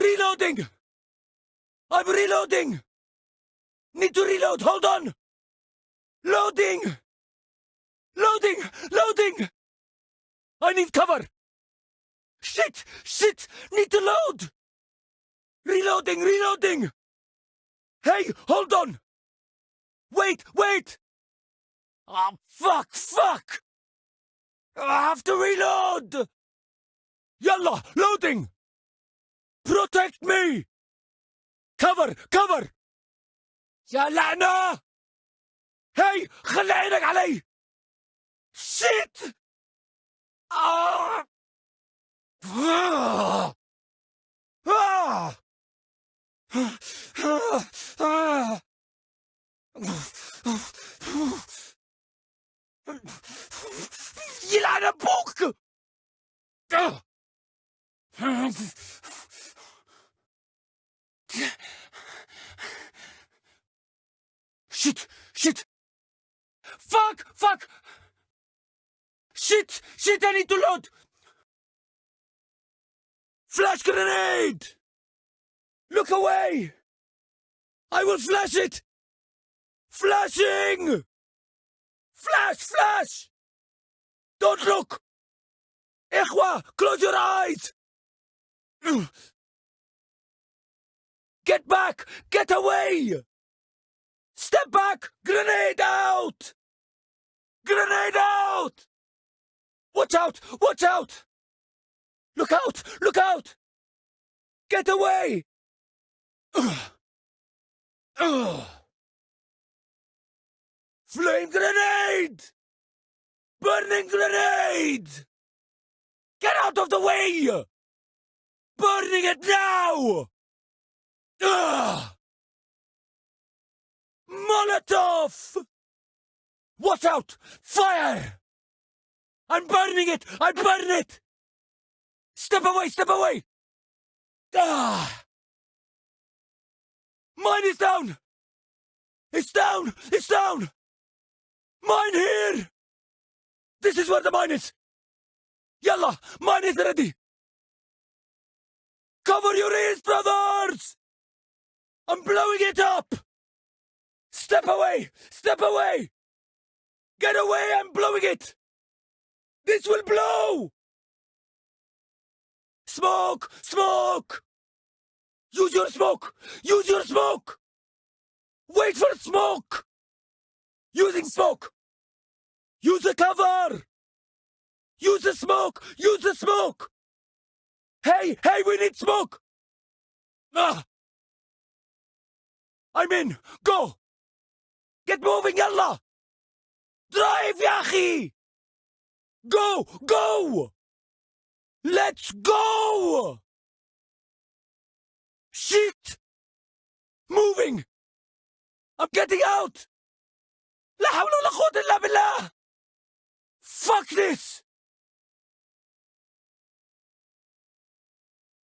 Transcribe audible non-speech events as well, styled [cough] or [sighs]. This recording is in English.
Reloading! I'm reloading! Need to reload, hold on! Loading! Loading! Loading! I need cover! Shit! Shit! Need to load! Reloading! Reloading! Hey, hold on! Wait! Wait! Oh, fuck! Fuck! I have to reload! Yalla! Loading! Protect me! Cover! Cover! يا لعنة! هاي خلي عينك علي! شيت! آه! آه! آه! آه! يلعن ابوك! آه! Shit! Shit! Fuck! Fuck! Shit! Shit! I need to load! Flash grenade! Look away! I will flash it! Flashing! Flash! Flash! Don't look! Ikhwa! Close your eyes! Get back! Get away! Step back! Grenade out! Grenade out! Watch out! Watch out! Look out! Look out! Get away! Ugh. [sighs] Ugh. Flame grenade! Burning grenade! Get out of the way! Burning it now! Ugh. Molotov! Watch out! Fire! I'm burning it! I burn it! Step away! Step away! Ah! Mine is down! It's down! It's down! Mine here! This is where the mine is! Yalla! Mine is ready! Cover your ears, brothers! I'm blowing it up! Step away! Step away! Get away! I'm blowing it! This will blow! Smoke! Smoke! Use your smoke! Use your smoke! Wait for smoke! Using smoke! Use the cover! Use the smoke! Use the smoke! Hey! Hey, we need smoke! Ah! I'm in! Go! Get moving, yalla! Drive, Yahi! Go! Go! Let's go! Shit! Moving! I'm getting out! لا حول ولا قوة إلا بالله! Fuck this!